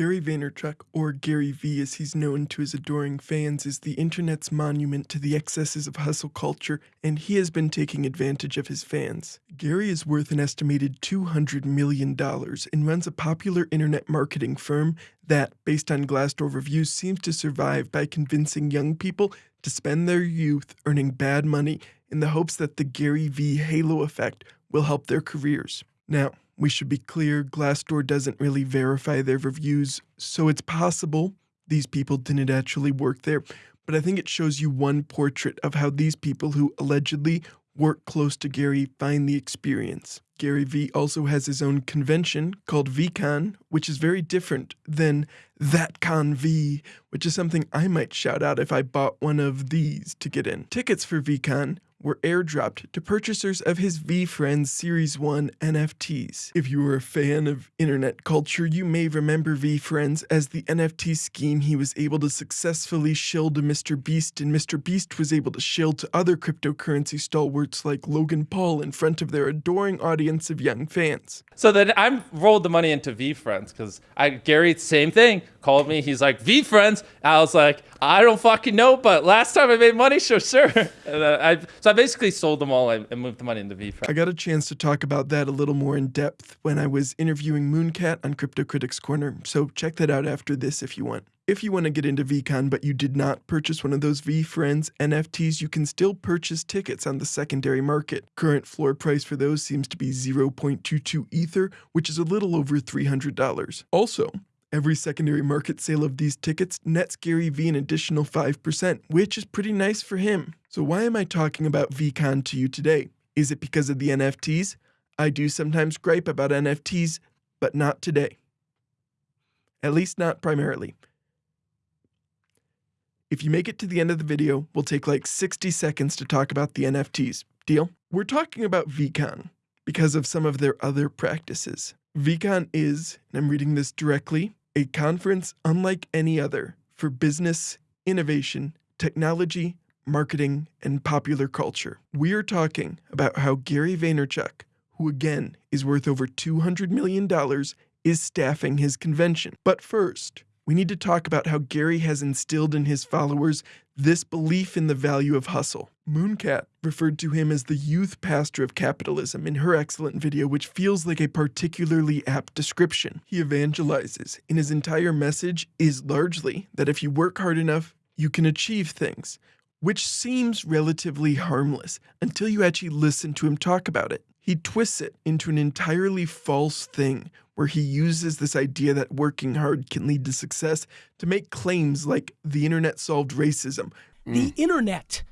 Gary Vaynerchuk, or Gary Vee as he's known to his adoring fans, is the internet's monument to the excesses of hustle culture, and he has been taking advantage of his fans. Gary is worth an estimated $200 million and runs a popular internet marketing firm that, based on Glassdoor reviews, seems to survive by convincing young people to spend their youth earning bad money in the hopes that the Gary V halo effect will help their careers. Now, we should be clear, Glassdoor doesn't really verify their reviews, so it's possible these people didn't actually work there, but I think it shows you one portrait of how these people who allegedly work close to Gary find the experience. Gary Vee also has his own convention called VeeCon, which is very different than ThatCon V, which is something I might shout out if I bought one of these to get in. Tickets for VeeCon were airdropped to purchasers of his VeeFriends Series 1 NFTs. If you are a fan of internet culture, you may remember VeeFriends as the NFT scheme he was able to successfully shill to Mr. Beast, and Mr. Beast was able to shill to other cryptocurrency stalwarts like Logan Paul in front of their adoring audience of young fans. So then I rolled the money into VeeFriends because I Gary, same thing, called me. He's like, VeeFriends. I was like, I don't fucking know, but last time I made money, sure, sure. I, so I basically sold them all and moved the money into VeeFriends. I got a chance to talk about that a little more in depth when I was interviewing Mooncat on Crypto Critics Corner, so check that out after this if you want. If you want to get into VeeCon but you did not purchase one of those VeeFriends NFTs, you can still purchase tickets on the secondary market. Current floor price for those seems to be 0.22 Ether, which is a little over $300. Also, Every secondary market sale of these tickets nets Gary Vee an additional 5%, which is pretty nice for him. So why am I talking about VeeCon to you today? Is it because of the NFTs? I do sometimes gripe about NFTs, but not today. At least not primarily. If you make it to the end of the video, we'll take like 60 seconds to talk about the NFTs. Deal? We're talking about VeeCon because of some of their other practices. VeeCon is, and I'm reading this directly, a conference unlike any other for business, innovation, technology, marketing, and popular culture. We are talking about how Gary Vaynerchuk, who again is worth over $200 million, is staffing his convention. But first, we need to talk about how Gary has instilled in his followers this belief in the value of hustle. Mooncat referred to him as the youth pastor of capitalism in her excellent video, which feels like a particularly apt description. He evangelizes, and his entire message is largely that if you work hard enough, you can achieve things, which seems relatively harmless until you actually listen to him talk about it. He twists it into an entirely false thing where he uses this idea that working hard can lead to success to make claims like the internet solved racism. Mm. The internet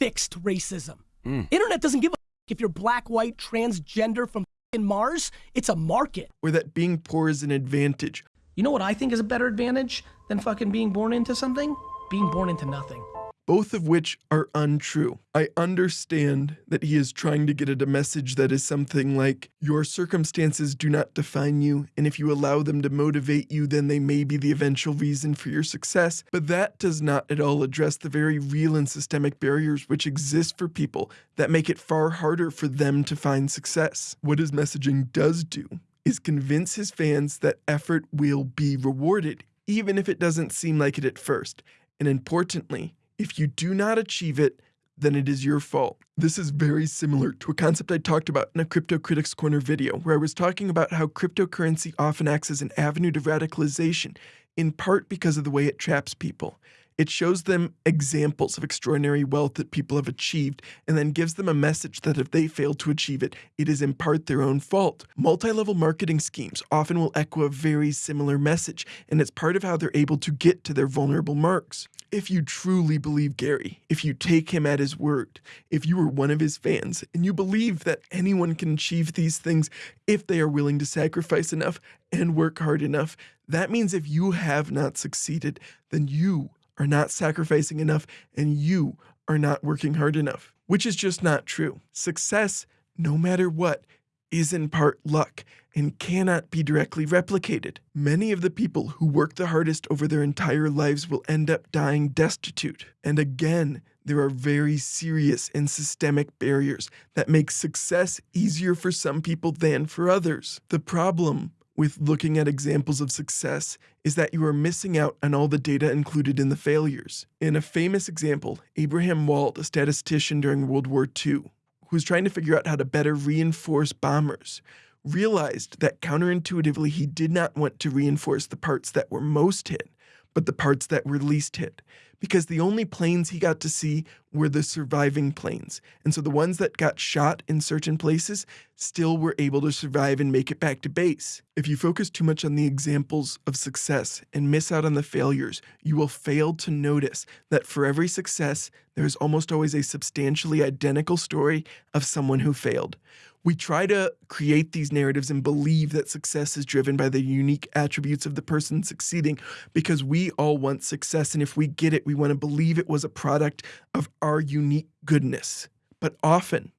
fixed racism. Mm. Internet doesn't give a if you're black, white, transgender from Mars, it's a market. Or that being poor is an advantage. You know what I think is a better advantage than fucking being born into something? Being born into nothing both of which are untrue. I understand that he is trying to get at a message that is something like, Your circumstances do not define you, and if you allow them to motivate you, then they may be the eventual reason for your success. But that does not at all address the very real and systemic barriers which exist for people that make it far harder for them to find success. What his messaging does do is convince his fans that effort will be rewarded, even if it doesn't seem like it at first. And importantly, if you do not achieve it, then it is your fault. This is very similar to a concept I talked about in a Crypto Critics Corner video, where I was talking about how cryptocurrency often acts as an avenue to radicalization, in part because of the way it traps people. It shows them examples of extraordinary wealth that people have achieved and then gives them a message that if they fail to achieve it, it is in part their own fault. Multi level marketing schemes often will echo a very similar message, and it's part of how they're able to get to their vulnerable marks. If you truly believe Gary, if you take him at his word, if you are one of his fans, and you believe that anyone can achieve these things if they are willing to sacrifice enough and work hard enough, that means if you have not succeeded, then you are not sacrificing enough and you are not working hard enough, which is just not true. Success, no matter what, is in part luck and cannot be directly replicated. Many of the people who work the hardest over their entire lives will end up dying destitute. And again, there are very serious and systemic barriers that make success easier for some people than for others. The problem with looking at examples of success is that you are missing out on all the data included in the failures. In a famous example, Abraham Wald, a statistician during World War II, who was trying to figure out how to better reinforce bombers, realized that counterintuitively he did not want to reinforce the parts that were most hit, but the parts that were least hit because the only planes he got to see were the surviving planes. And so the ones that got shot in certain places still were able to survive and make it back to base. If you focus too much on the examples of success and miss out on the failures, you will fail to notice that for every success, there is almost always a substantially identical story of someone who failed we try to create these narratives and believe that success is driven by the unique attributes of the person succeeding because we all want success. And if we get it, we want to believe it was a product of our unique goodness. But often,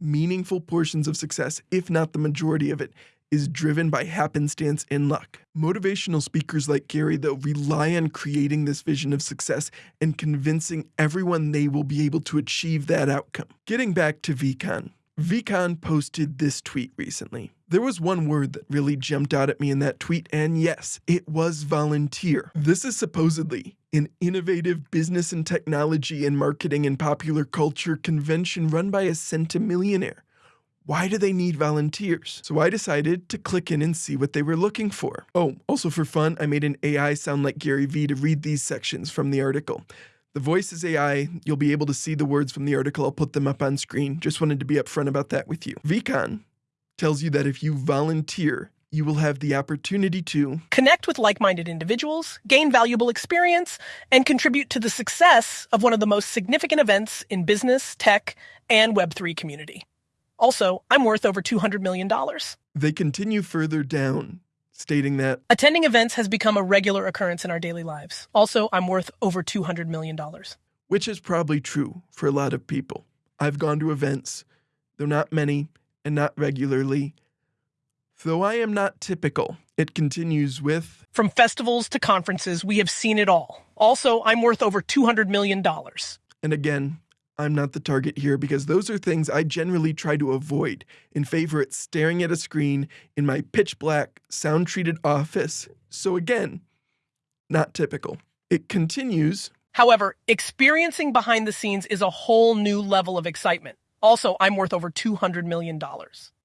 meaningful portions of success, if not the majority of it, is driven by happenstance and luck. Motivational speakers like Gary, though, rely on creating this vision of success and convincing everyone they will be able to achieve that outcome. Getting back to VeeCon, VeeCon posted this tweet recently. There was one word that really jumped out at me in that tweet, and yes, it was volunteer. This is supposedly an innovative business and technology and marketing and popular culture convention run by a centimillionaire. Why do they need volunteers? So I decided to click in and see what they were looking for. Oh, also for fun, I made an AI sound like Gary Vee to read these sections from the article. The voice is AI. You'll be able to see the words from the article. I'll put them up on screen. Just wanted to be upfront about that with you. VeeCon tells you that if you volunteer, you will have the opportunity to connect with like minded individuals, gain valuable experience, and contribute to the success of one of the most significant events in business, tech, and Web3 community. Also, I'm worth over $200 million. They continue further down stating that attending events has become a regular occurrence in our daily lives. Also, I'm worth over $200 million. Which is probably true for a lot of people. I've gone to events, though not many and not regularly. Though I am not typical, it continues with From festivals to conferences, we have seen it all. Also, I'm worth over $200 million. And again, I'm not the target here because those are things I generally try to avoid in favor of staring at a screen in my pitch black, sound treated office. So again, not typical. It continues. However, experiencing behind the scenes is a whole new level of excitement. Also, I'm worth over $200 million.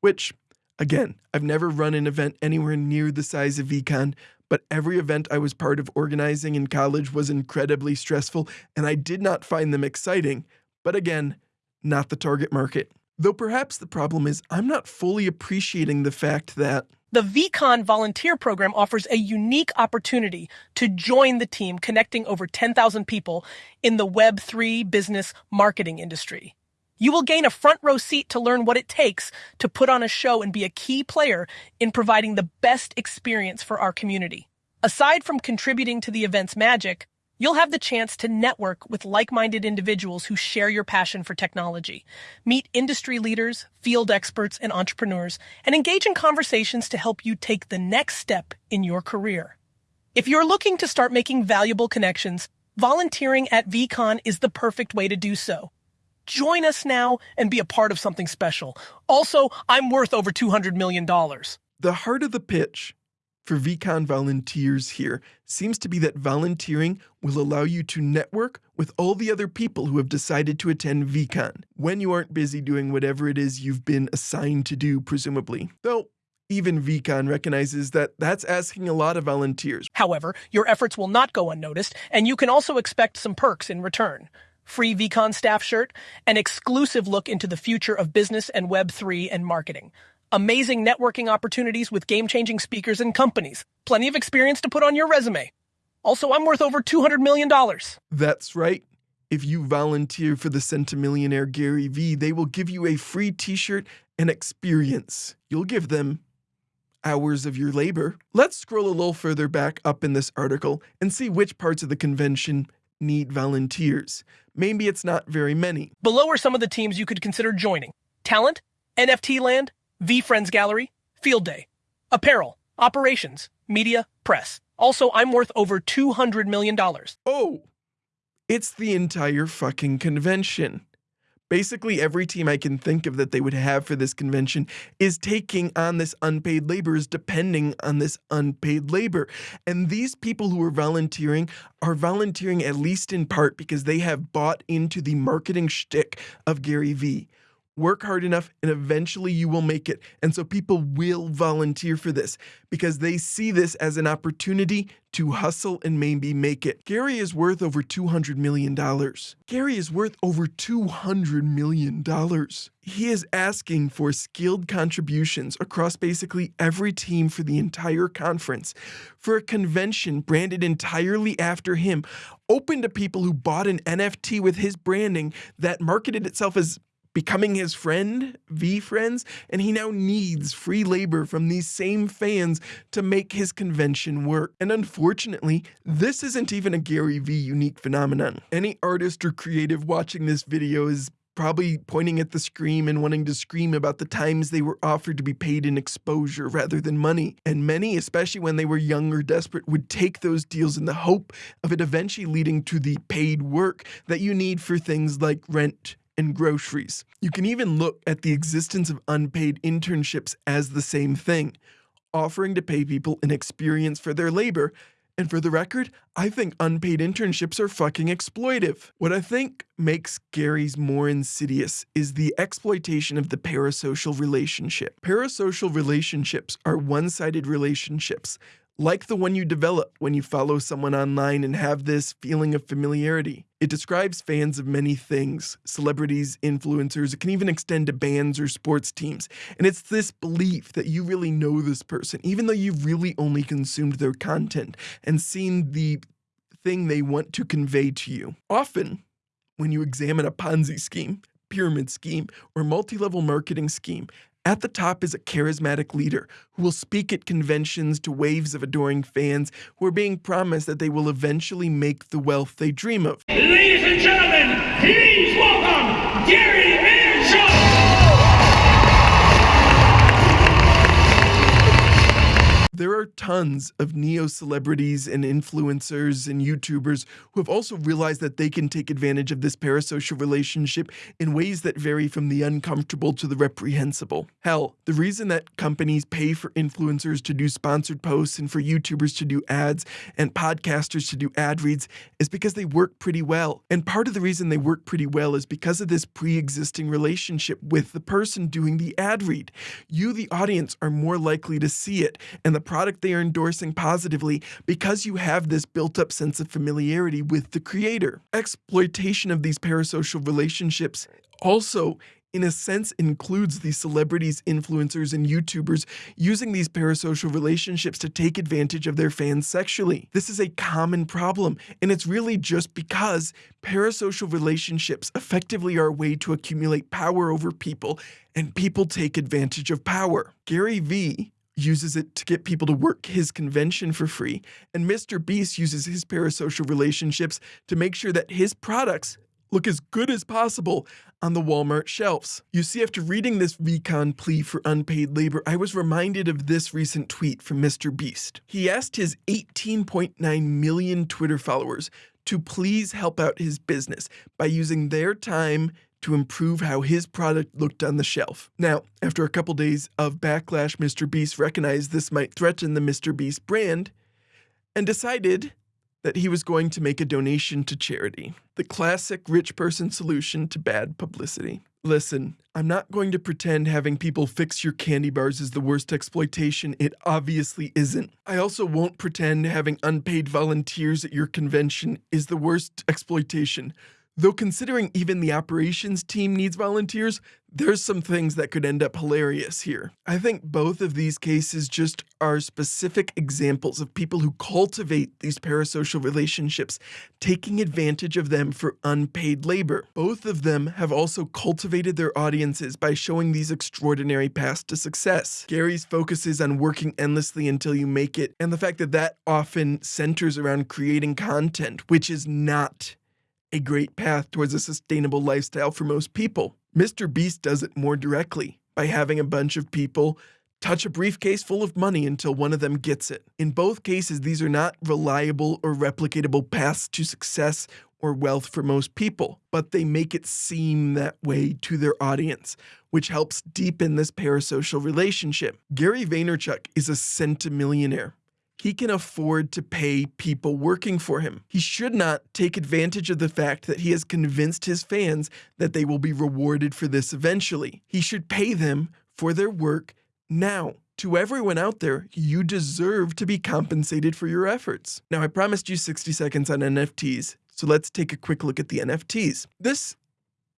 Which, again, I've never run an event anywhere near the size of VeeCon, but every event I was part of organizing in college was incredibly stressful, and I did not find them exciting but again, not the target market. Though perhaps the problem is I'm not fully appreciating the fact that the VeeCon volunteer program offers a unique opportunity to join the team connecting over 10,000 people in the Web3 business marketing industry. You will gain a front row seat to learn what it takes to put on a show and be a key player in providing the best experience for our community. Aside from contributing to the event's magic, You'll have the chance to network with like-minded individuals who share your passion for technology, meet industry leaders, field experts, and entrepreneurs, and engage in conversations to help you take the next step in your career. If you're looking to start making valuable connections, volunteering at VeeCon is the perfect way to do so. Join us now and be a part of something special. Also, I'm worth over $200 million. The heart of the pitch for VeeCon volunteers here seems to be that volunteering will allow you to network with all the other people who have decided to attend VeeCon when you aren't busy doing whatever it is you've been assigned to do, presumably. Though, even VeeCon recognizes that that's asking a lot of volunteers. However, your efforts will not go unnoticed, and you can also expect some perks in return free VeeCon staff shirt, an exclusive look into the future of business and Web3 and marketing, amazing networking opportunities with game changing speakers and companies, plenty of experience to put on your resume. Also, I'm worth over $200 million. That's right. If you volunteer for the centimillionaire Gary Vee, they will give you a free t shirt and experience. You'll give them hours of your labor. Let's scroll a little further back up in this article and see which parts of the convention need volunteers. Maybe it's not very many. Below are some of the teams you could consider joining Talent, NFT Land, VeeFriends Gallery, Field Day, Apparel, Operations, Media, Press. Also, I'm worth over $200 million. Oh, it's the entire fucking convention. Basically, every team I can think of that they would have for this convention is taking on this unpaid labor, is depending on this unpaid labor. And these people who are volunteering are volunteering at least in part because they have bought into the marketing shtick of Gary Vee work hard enough, and eventually you will make it. And so people will volunteer for this because they see this as an opportunity to hustle and maybe make it. Gary is worth over $200 million. Gary is worth over $200 million. He is asking for skilled contributions across basically every team for the entire conference for a convention branded entirely after him, open to people who bought an NFT with his branding that marketed itself as becoming his friend, VeeFriends, and he now needs free labor from these same fans to make his convention work. And unfortunately, this isn't even a Gary Vee unique phenomenon. Any artist or creative watching this video is probably pointing at the screen and wanting to scream about the times they were offered to be paid in exposure rather than money. And many, especially when they were young or desperate, would take those deals in the hope of it eventually leading to the paid work that you need for things like rent and groceries. You can even look at the existence of unpaid internships as the same thing, offering to pay people an experience for their labor. And for the record, I think unpaid internships are fucking exploitive. What I think makes Gary's more insidious is the exploitation of the parasocial relationship. Parasocial relationships are one sided relationships like the one you develop when you follow someone online and have this feeling of familiarity. It describes fans of many things celebrities, influencers, it can even extend to bands or sports teams. And it's this belief that you really know this person, even though you've really only consumed their content and seen the thing they want to convey to you. Often, when you examine a Ponzi scheme, pyramid scheme, or multi level marketing scheme, at the top is a charismatic leader who will speak at conventions to waves of adoring fans who are being promised that they will eventually make the wealth they dream of. Ladies and gentlemen, please welcome Gary there are tons of neo celebrities and influencers and YouTubers who have also realized that they can take advantage of this parasocial relationship in ways that vary from the uncomfortable to the reprehensible. Hell, the reason that companies pay for influencers to do sponsored posts and for YouTubers to do ads and podcasters to do ad reads is because they work pretty well. And part of the reason they work pretty well is because of this pre existing relationship with the person doing the ad read. You, the audience, are more likely to see it, and the product they are endorsing positively because you have this built up sense of familiarity with the creator. Exploitation of these parasocial relationships also in a sense includes the celebrities, influencers, and YouTubers using these parasocial relationships to take advantage of their fans sexually. This is a common problem, and it's really just because parasocial relationships effectively are a way to accumulate power over people, and people take advantage of power. Gary Vee uses it to get people to work his convention for free, and Mr. Beast uses his parasocial relationships to make sure that his products look as good as possible on the Walmart shelves. You see, after reading this VeeCon plea for unpaid labor, I was reminded of this recent tweet from Mr. Beast. He asked his 18.9 million Twitter followers to please help out his business by using their time to improve how his product looked on the shelf. Now, after a couple days of backlash, Mr. Beast recognized this might threaten the Mr. Beast brand and decided that he was going to make a donation to charity. The classic rich person solution to bad publicity. Listen, I'm not going to pretend having people fix your candy bars is the worst exploitation. It obviously isn't. I also won't pretend having unpaid volunteers at your convention is the worst exploitation. Though considering even the operations team needs volunteers, there's some things that could end up hilarious here. I think both of these cases just are specific examples of people who cultivate these parasocial relationships, taking advantage of them for unpaid labor. Both of them have also cultivated their audiences by showing these extraordinary paths to success. Gary's focuses on working endlessly until you make it, and the fact that that often centers around creating content, which is not a great path towards a sustainable lifestyle for most people. Mr. Beast does it more directly by having a bunch of people touch a briefcase full of money until one of them gets it. In both cases, these are not reliable or replicatable paths to success or wealth for most people, but they make it seem that way to their audience, which helps deepen this parasocial relationship. Gary Vaynerchuk is a centimillionaire. He can afford to pay people working for him. He should not take advantage of the fact that he has convinced his fans that they will be rewarded for this eventually. He should pay them for their work now. To everyone out there, you deserve to be compensated for your efforts. Now, I promised you 60 seconds on NFTs, so let's take a quick look at the NFTs. This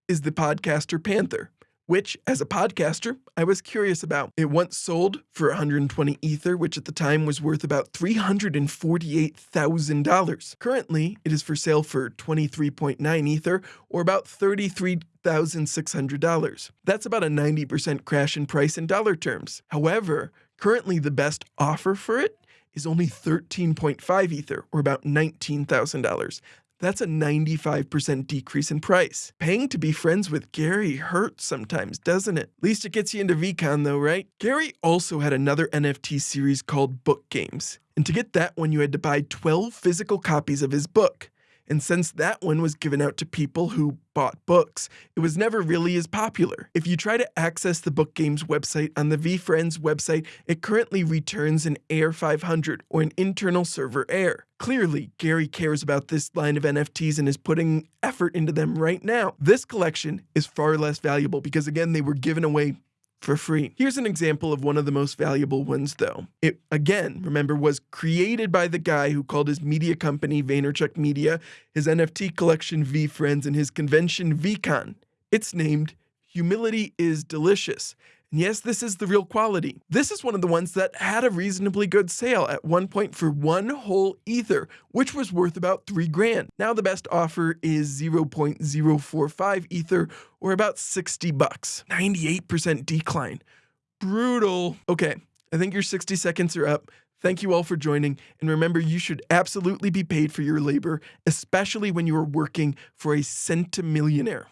is the podcaster Panther which, as a podcaster, I was curious about. It once sold for 120 Ether, which at the time was worth about $348,000. Currently, it is for sale for 23.9 Ether, or about $33,600. That's about a 90% crash in price in dollar terms. However, currently the best offer for it is only 13.5 Ether, or about $19,000. That's a 95% decrease in price. Paying to be friends with Gary hurts sometimes, doesn't it? At least it gets you into VeeCon though, right? Gary also had another NFT series called Book Games. And to get that one, you had to buy 12 physical copies of his book. And since that one was given out to people who bought books, it was never really as popular. If you try to access the Book Games website on the VeeFriends website, it currently returns an Air 500 or an internal server error. Clearly, Gary cares about this line of NFTs and is putting effort into them right now. This collection is far less valuable because, again, they were given away for free. Here's an example of one of the most valuable ones, though. It, again, remember, was created by the guy who called his media company Vaynerchuk Media, his NFT collection VeeFriends, and his convention VeeCon. It's named Humility is Delicious. And yes, this is the real quality. This is one of the ones that had a reasonably good sale at one point for one whole Ether, which was worth about three grand. Now the best offer is 0.045 Ether, or about 60 bucks. 98% decline. Brutal. Okay, I think your 60 seconds are up. Thank you all for joining. And remember, you should absolutely be paid for your labor, especially when you are working for a centimillionaire.